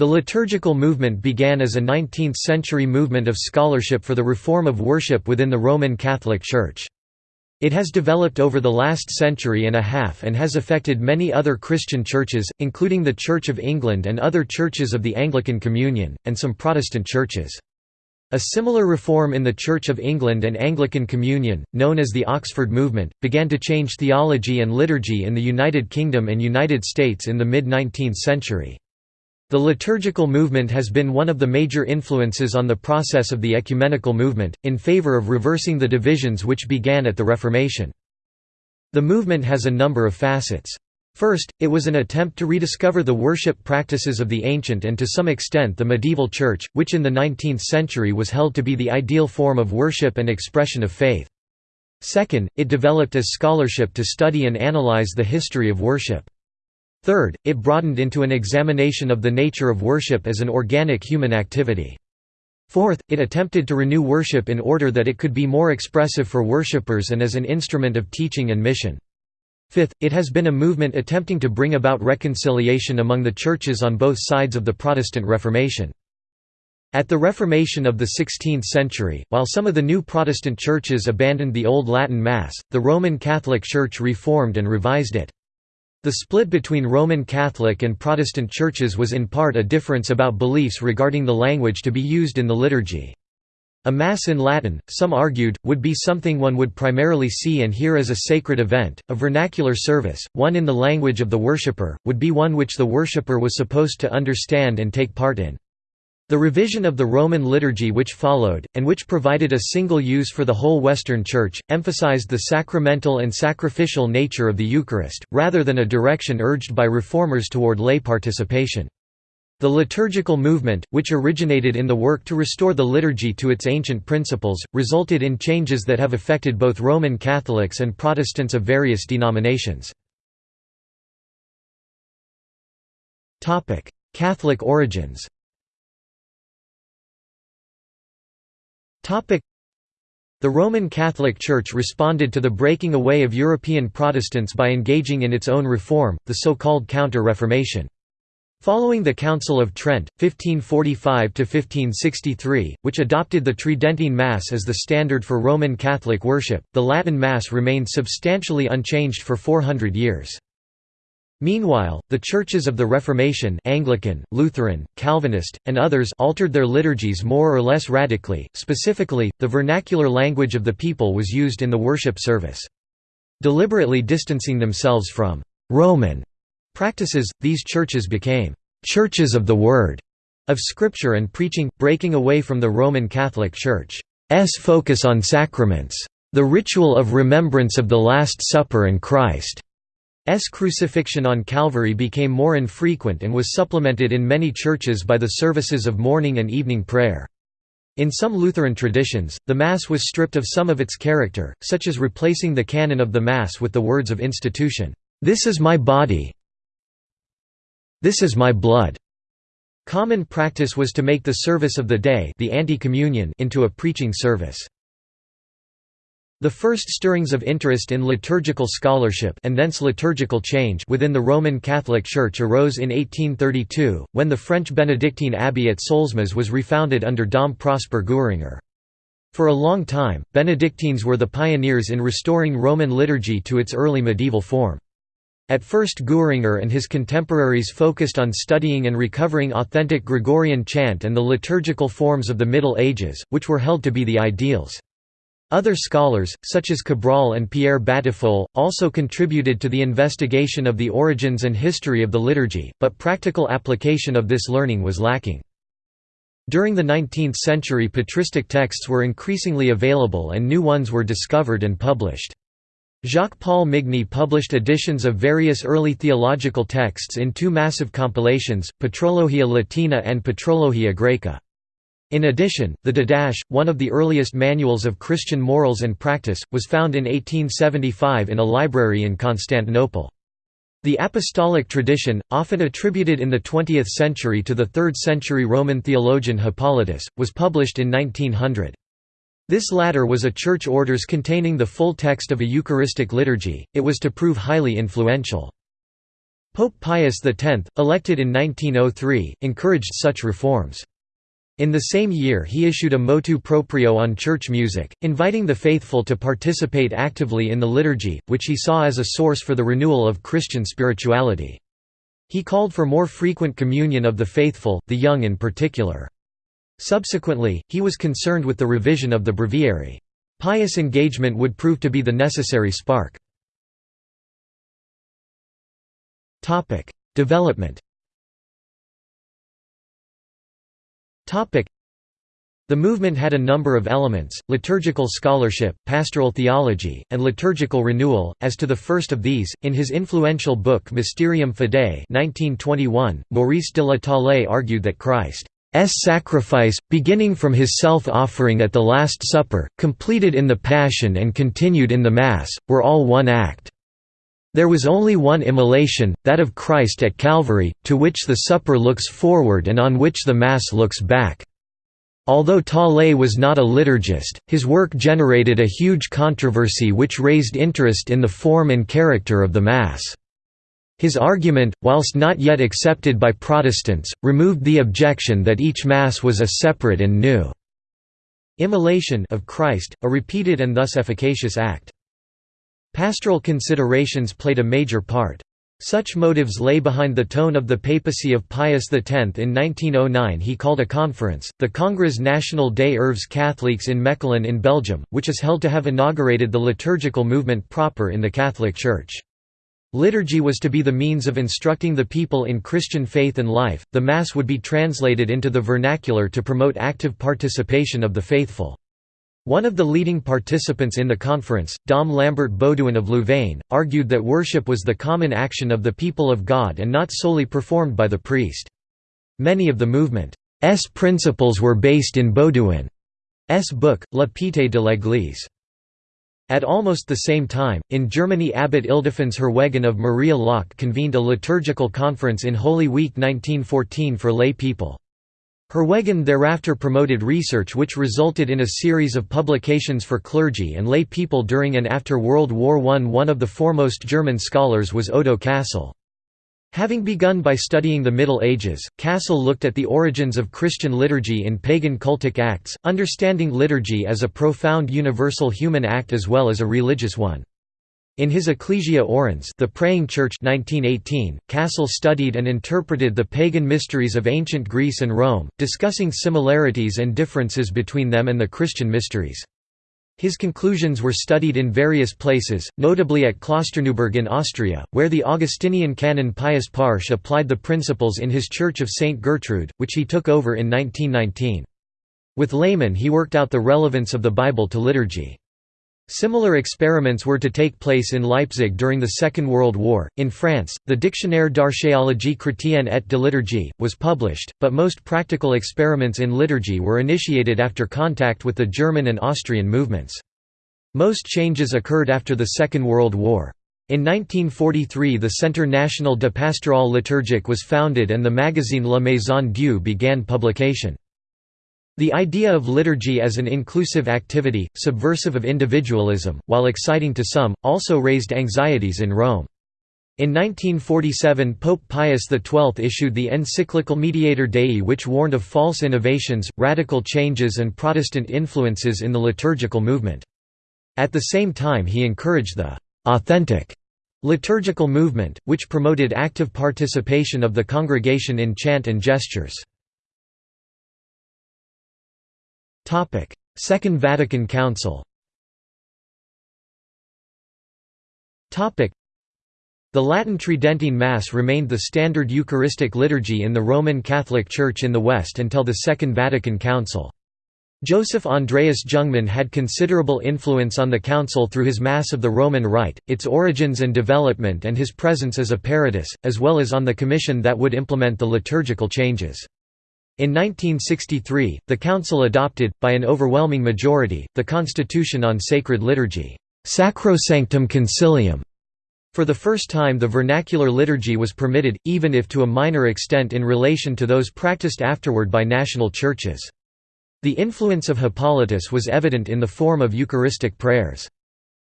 The liturgical movement began as a 19th-century movement of scholarship for the reform of worship within the Roman Catholic Church. It has developed over the last century and a half and has affected many other Christian churches, including the Church of England and other churches of the Anglican Communion, and some Protestant churches. A similar reform in the Church of England and Anglican Communion, known as the Oxford Movement, began to change theology and liturgy in the United Kingdom and United States in the mid-19th century. The liturgical movement has been one of the major influences on the process of the ecumenical movement, in favor of reversing the divisions which began at the Reformation. The movement has a number of facets. First, it was an attempt to rediscover the worship practices of the ancient and to some extent the medieval church, which in the 19th century was held to be the ideal form of worship and expression of faith. Second, it developed as scholarship to study and analyze the history of worship. Third, it broadened into an examination of the nature of worship as an organic human activity. Fourth, it attempted to renew worship in order that it could be more expressive for worshippers and as an instrument of teaching and mission. Fifth, it has been a movement attempting to bring about reconciliation among the churches on both sides of the Protestant Reformation. At the Reformation of the 16th century, while some of the new Protestant churches abandoned the Old Latin Mass, the Roman Catholic Church reformed and revised it. The split between Roman Catholic and Protestant churches was in part a difference about beliefs regarding the language to be used in the liturgy. A Mass in Latin, some argued, would be something one would primarily see and hear as a sacred event, a vernacular service, one in the language of the worshipper, would be one which the worshipper was supposed to understand and take part in. The revision of the Roman liturgy which followed, and which provided a single use for the whole Western Church, emphasized the sacramental and sacrificial nature of the Eucharist, rather than a direction urged by reformers toward lay participation. The liturgical movement, which originated in the work to restore the liturgy to its ancient principles, resulted in changes that have affected both Roman Catholics and Protestants of various denominations. Catholic origins The Roman Catholic Church responded to the breaking away of European Protestants by engaging in its own reform, the so-called Counter-Reformation. Following the Council of Trent, 1545–1563, which adopted the Tridentine Mass as the standard for Roman Catholic worship, the Latin Mass remained substantially unchanged for 400 years. Meanwhile, the churches of the Reformation Anglican, Lutheran, Calvinist, and others altered their liturgies more or less radically, specifically, the vernacular language of the people was used in the worship service. Deliberately distancing themselves from «Roman» practices, these churches became «churches of the Word» of Scripture and preaching, breaking away from the Roman Catholic Church's focus on sacraments, the ritual of remembrance of the Last Supper and Christ. S crucifixion on Calvary became more infrequent and was supplemented in many churches by the services of morning and evening prayer. In some Lutheran traditions, the Mass was stripped of some of its character, such as replacing the canon of the Mass with the words of institution, "'This is my body This is my blood'". Common practice was to make the service of the day the ante-communion into a preaching service. The first stirrings of interest in liturgical scholarship and thence liturgical change within the Roman Catholic Church arose in 1832, when the French Benedictine abbey at Solesmes was refounded under Dom Prosper Guéranger. For a long time, Benedictines were the pioneers in restoring Roman liturgy to its early medieval form. At first Guéranger and his contemporaries focused on studying and recovering authentic Gregorian chant and the liturgical forms of the Middle Ages, which were held to be the ideals. Other scholars, such as Cabrol and Pierre Batiffol, also contributed to the investigation of the origins and history of the liturgy, but practical application of this learning was lacking. During the 19th century patristic texts were increasingly available and new ones were discovered and published. Jacques-Paul Migne published editions of various early theological texts in two massive compilations, Patrologia Latina and Patrologia Graeca. In addition, the Didache, one of the earliest manuals of Christian morals and practice, was found in 1875 in a library in Constantinople. The apostolic tradition, often attributed in the 20th century to the 3rd century Roman theologian Hippolytus, was published in 1900. This latter was a church orders containing the full text of a Eucharistic liturgy, it was to prove highly influential. Pope Pius X, elected in 1903, encouraged such reforms. In the same year he issued a motu proprio on church music, inviting the faithful to participate actively in the liturgy, which he saw as a source for the renewal of Christian spirituality. He called for more frequent communion of the faithful, the young in particular. Subsequently, he was concerned with the revision of the breviary. Pius engagement would prove to be the necessary spark. Development. The movement had a number of elements: liturgical scholarship, pastoral theology, and liturgical renewal. As to the first of these, in his influential book Mysterium Fidei (1921), Maurice de la Taille argued that Christ's sacrifice, beginning from his self-offering at the Last Supper, completed in the Passion and continued in the Mass, were all one act. There was only one immolation, that of Christ at Calvary, to which the supper looks forward and on which the Mass looks back. Although Taille was not a liturgist, his work generated a huge controversy which raised interest in the form and character of the Mass. His argument, whilst not yet accepted by Protestants, removed the objection that each Mass was a separate and new immolation of Christ, a repeated and thus efficacious act. Pastoral considerations played a major part. Such motives lay behind the tone of the papacy of Pius X. In 1909 he called a conference, the Congrès National des Œuvres Catholiques in Mechelen in Belgium, which is held to have inaugurated the liturgical movement proper in the Catholic Church. Liturgy was to be the means of instructing the people in Christian faith and life, the Mass would be translated into the vernacular to promote active participation of the faithful. One of the leading participants in the conference, Dom Lambert Beauduin of Louvain, argued that worship was the common action of the people of God and not solely performed by the priest. Many of the movement's principles were based in Beauduin's book, La Piété de l'Église. At almost the same time, in Germany Abbot Ildefons Herwegen of Maria Laach convened a liturgical conference in Holy Week 1914 for lay people. Herwegen thereafter promoted research which resulted in a series of publications for clergy and lay people during and after World War I. One of the foremost German scholars was Odo Casel. Having begun by studying the Middle Ages, Casel looked at the origins of Christian liturgy in pagan cultic acts, understanding liturgy as a profound universal human act as well as a religious one. In his Ecclesia Orans The Praying Church 1918, Casel studied and interpreted the pagan mysteries of ancient Greece and Rome, discussing similarities and differences between them and the Christian mysteries. His conclusions were studied in various places, notably at Klosterneuburg in Austria, where the Augustinian canon Pius Parsch applied the principles in his Church of St. Gertrude, which he took over in 1919. With laymen he worked out the relevance of the Bible to liturgy. Similar experiments were to take place in Leipzig during the Second World War. In France, the Dictionnaire d'archéologie chrétienne et de liturgie was published, but most practical experiments in liturgy were initiated after contact with the German and Austrian movements. Most changes occurred after the Second World War. In 1943 the Centre National de Pastoral Liturgique was founded and the magazine La Maison Dieu began publication. The idea of liturgy as an inclusive activity, subversive of individualism, while exciting to some, also raised anxieties in Rome. In 1947 Pope Pius XII issued the encyclical Mediator Dei which warned of false innovations, radical changes and Protestant influences in the liturgical movement. At the same time he encouraged the «authentic» liturgical movement, which promoted active participation of the congregation in chant and gestures. Second Vatican Council the Latin Tridentine Mass remained the standard Eucharistic liturgy in the Roman Catholic Church in the West until the Second Vatican Council. Joseph Andreas Jungmann had considerable influence on the Council through his Mass of the Roman Rite, its origins and development and his presence as a peritus, as well as on the commission that would implement the liturgical changes. In 1963, the Council adopted, by an overwhelming majority, the Constitution on Sacred Liturgy Sacrosanctum Concilium". For the first time the vernacular liturgy was permitted, even if to a minor extent in relation to those practiced afterward by national churches. The influence of Hippolytus was evident in the form of Eucharistic prayers.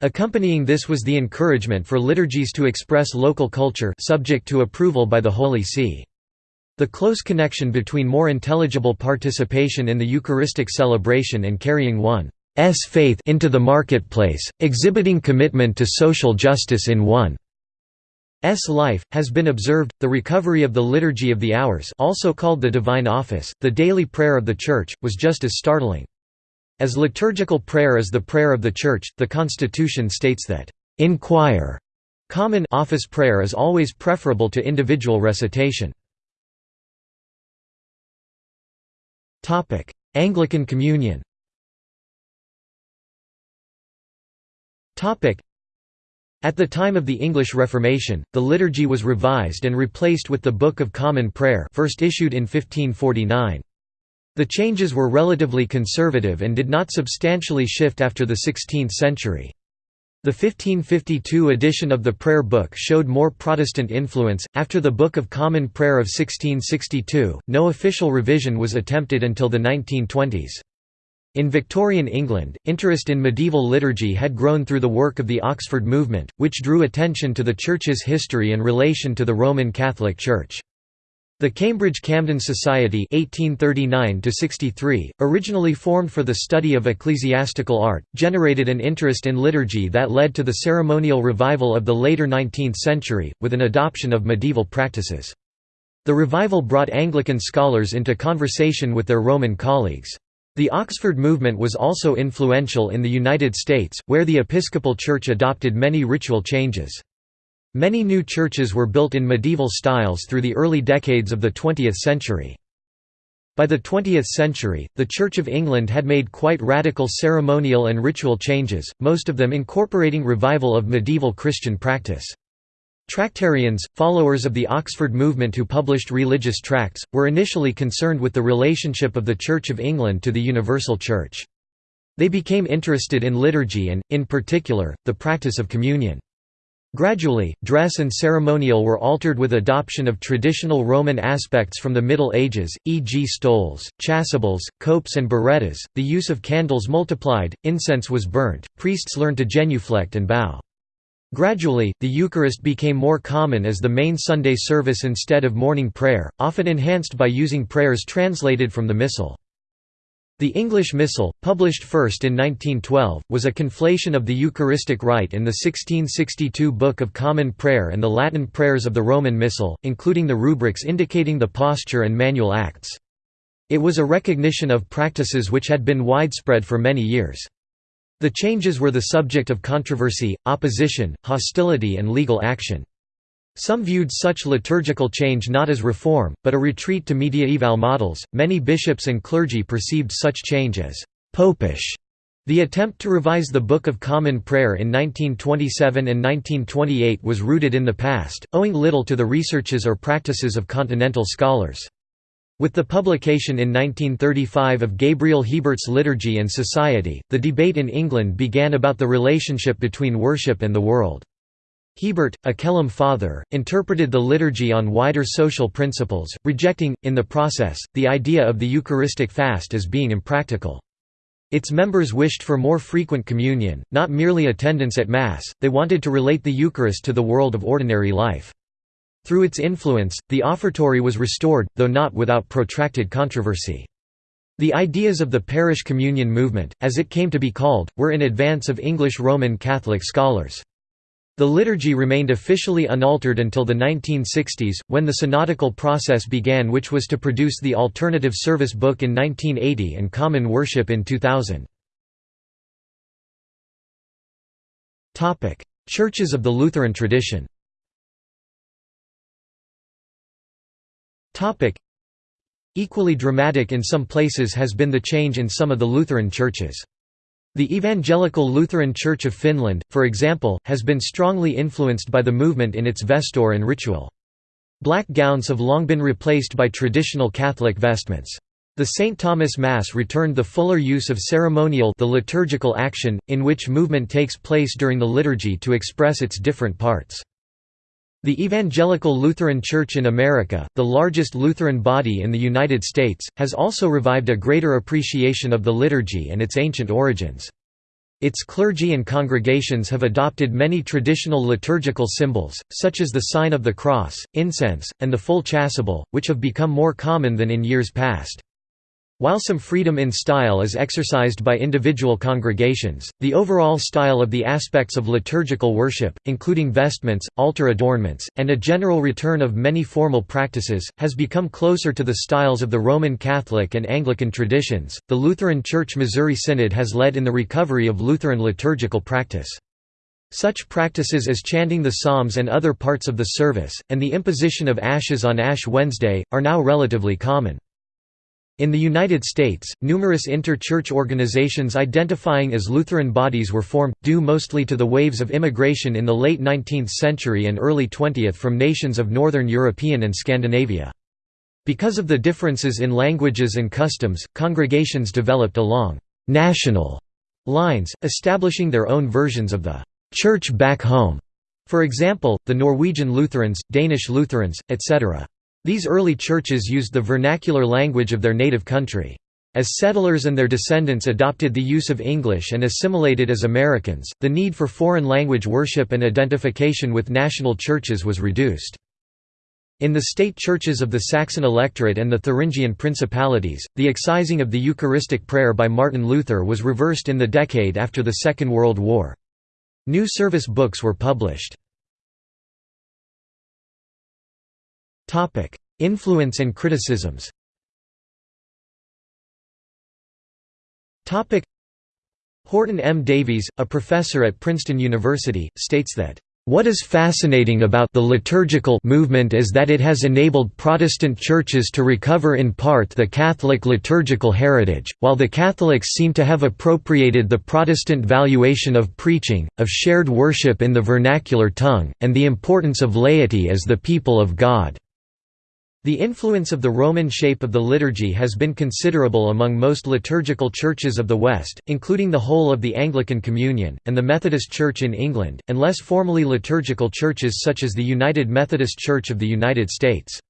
Accompanying this was the encouragement for liturgies to express local culture subject to approval by the Holy See. The close connection between more intelligible participation in the Eucharistic celebration and carrying one's faith into the marketplace, exhibiting commitment to social justice in one's life, has been observed. The recovery of the Liturgy of the Hours, also called the Divine Office, the daily prayer of the Church, was just as startling. As liturgical prayer is the prayer of the Church, the Constitution states that, "...in choir", common office prayer is always preferable to individual recitation. Anglican Communion At the time of the English Reformation, the liturgy was revised and replaced with the Book of Common Prayer first issued in 1549. The changes were relatively conservative and did not substantially shift after the 16th century. The 1552 edition of the Prayer Book showed more Protestant influence. After the Book of Common Prayer of 1662, no official revision was attempted until the 1920s. In Victorian England, interest in medieval liturgy had grown through the work of the Oxford movement, which drew attention to the Church's history and relation to the Roman Catholic Church. The Cambridge Camden Society 1839 originally formed for the study of ecclesiastical art, generated an interest in liturgy that led to the ceremonial revival of the later 19th century, with an adoption of medieval practices. The revival brought Anglican scholars into conversation with their Roman colleagues. The Oxford movement was also influential in the United States, where the Episcopal Church adopted many ritual changes. Many new churches were built in medieval styles through the early decades of the 20th century. By the 20th century, the Church of England had made quite radical ceremonial and ritual changes, most of them incorporating revival of medieval Christian practice. Tractarians, followers of the Oxford movement who published religious tracts, were initially concerned with the relationship of the Church of England to the universal Church. They became interested in liturgy and, in particular, the practice of communion. Gradually, dress and ceremonial were altered with adoption of traditional Roman aspects from the Middle Ages, e.g. stoles, chasubles, copes and birettas, the use of candles multiplied, incense was burnt, priests learned to genuflect and bow. Gradually, the Eucharist became more common as the main Sunday service instead of morning prayer, often enhanced by using prayers translated from the Missal. The English Missal, published first in 1912, was a conflation of the Eucharistic rite in the 1662 Book of Common Prayer and the Latin prayers of the Roman Missal, including the rubrics indicating the posture and manual acts. It was a recognition of practices which had been widespread for many years. The changes were the subject of controversy, opposition, hostility and legal action. Some viewed such liturgical change not as reform, but a retreat to mediaeval models. Many bishops and clergy perceived such change as popish. The attempt to revise the Book of Common Prayer in 1927 and 1928 was rooted in the past, owing little to the researches or practices of continental scholars. With the publication in 1935 of Gabriel Hebert's Liturgy and Society, the debate in England began about the relationship between worship and the world. Hebert, a Kelham father, interpreted the liturgy on wider social principles, rejecting, in the process, the idea of the Eucharistic fast as being impractical. Its members wished for more frequent communion, not merely attendance at Mass, they wanted to relate the Eucharist to the world of ordinary life. Through its influence, the offertory was restored, though not without protracted controversy. The ideas of the parish communion movement, as it came to be called, were in advance of English Roman Catholic scholars. The liturgy remained officially unaltered until the 1960s, when the synodical process began which was to produce the alternative service book in 1980 and common worship in 2000. Churches of the Lutheran tradition Equally dramatic in some places has been the change in some of the Lutheran churches. The Evangelical Lutheran Church of Finland, for example, has been strongly influenced by the movement in its vesture and ritual. Black gowns have long been replaced by traditional Catholic vestments. The St. Thomas Mass returned the fuller use of ceremonial the liturgical action, in which movement takes place during the liturgy to express its different parts. The Evangelical Lutheran Church in America, the largest Lutheran body in the United States, has also revived a greater appreciation of the liturgy and its ancient origins. Its clergy and congregations have adopted many traditional liturgical symbols, such as the sign of the cross, incense, and the full chasuble, which have become more common than in years past. While some freedom in style is exercised by individual congregations, the overall style of the aspects of liturgical worship, including vestments, altar adornments, and a general return of many formal practices, has become closer to the styles of the Roman Catholic and Anglican traditions. The Lutheran Church Missouri Synod has led in the recovery of Lutheran liturgical practice. Such practices as chanting the Psalms and other parts of the service, and the imposition of ashes on Ash Wednesday, are now relatively common. In the United States, numerous inter-church organizations identifying as Lutheran bodies were formed, due mostly to the waves of immigration in the late 19th century and early 20th from nations of Northern European and Scandinavia. Because of the differences in languages and customs, congregations developed along «national» lines, establishing their own versions of the «church back home», for example, the Norwegian Lutherans, Danish Lutherans, etc. These early churches used the vernacular language of their native country. As settlers and their descendants adopted the use of English and assimilated as Americans, the need for foreign language worship and identification with national churches was reduced. In the state churches of the Saxon electorate and the Thuringian principalities, the excising of the Eucharistic prayer by Martin Luther was reversed in the decade after the Second World War. New service books were published. Influence and criticisms Horton M. Davies, a professor at Princeton University, states that what is fascinating about the liturgical movement is that it has enabled Protestant churches to recover in part the Catholic liturgical heritage, while the Catholics seem to have appropriated the Protestant valuation of preaching, of shared worship in the vernacular tongue, and the importance of laity as the people of God. The influence of the Roman shape of the liturgy has been considerable among most liturgical churches of the West, including the whole of the Anglican Communion, and the Methodist Church in England, and less formally liturgical churches such as the United Methodist Church of the United States.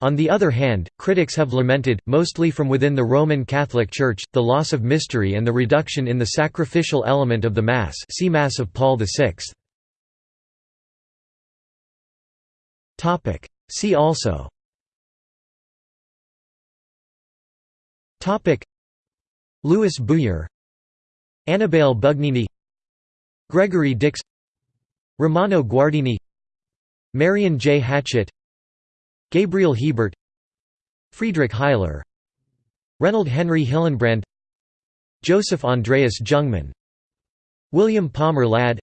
On the other hand, critics have lamented, mostly from within the Roman Catholic Church, the loss of mystery and the reduction in the sacrificial element of the Mass see Mass of Paul VI. See also Topic Louis Bouyer Annibale Bugnini Gregory Dix Romano Guardini Marion J. Hatchett Gabriel Hebert Friedrich Heiler Reynold Henry Hillenbrand Joseph Andreas Jungmann William Palmer Ladd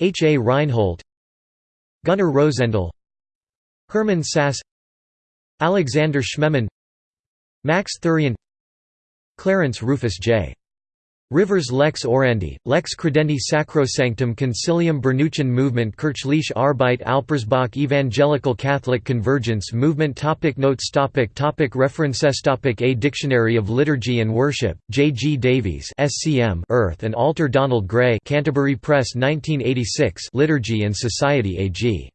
H. A. Reinhold Gunnar Rosendal Hermann Sasse Alexander Schmemann Max Thurian Clarence Rufus J. Rivers Lex Orandi, Lex Credendi Sacrosanctum Concilium Bernuccian Movement Kirchliche Arbeit Alpirsbach Evangelical Catholic Convergence Movement topic Notes topic topic References topic A Dictionary of Liturgy and Worship, J. G. Davies SCM Earth and Altar Donald Gray Canterbury Press 1986 Liturgy and Society A.G.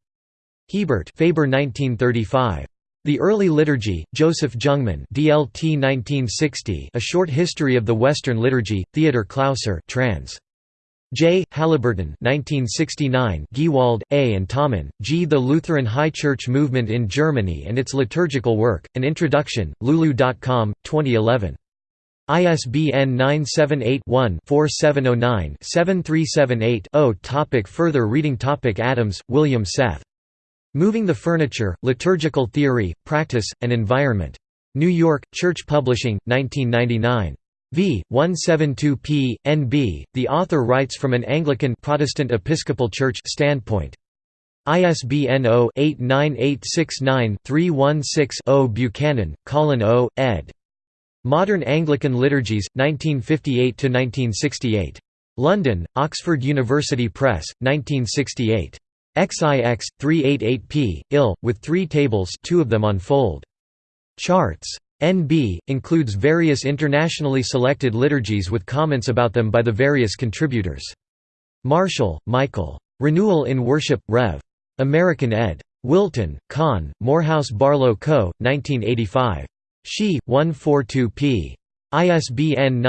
Hebert Faber 1935. The Early Liturgy, Joseph Jungmann DLT 1960 A Short History of the Western Liturgy, Theodor Klauser trans. J. Halliburton 1969 Giewald, A. and Tommen, G. The Lutheran High Church Movement in Germany and its Liturgical Work, An Introduction, Lulu.com, 2011. ISBN 978-1-4709-7378-0 Topic Further reading Topic Adams, William Seth. Moving the Furniture, Liturgical Theory, Practice, and Environment. New York, Church Publishing, 1999. v. 172p. NB. The author writes from an Anglican Protestant Episcopal Church standpoint. ISBN 0-89869-316-0 Buchanan, Colin O., ed. Modern Anglican Liturgies, 1958–1968. London, Oxford University Press, 1968. XIX, 388p, ill, with three tables two of them on fold. Charts. NB, includes various internationally selected liturgies with comments about them by the various contributors. Marshall, Michael. Renewal in Worship, Rev. American ed. Wilton, Conn, Morehouse Barlow Co., 1985. She, 142 p. ISBN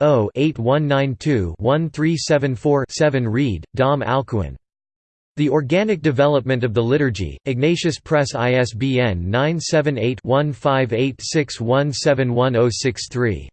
978-0-8192-1374-7 Reid, Dom Alcuin. The Organic Development of the Liturgy, Ignatius Press ISBN 978 1586171063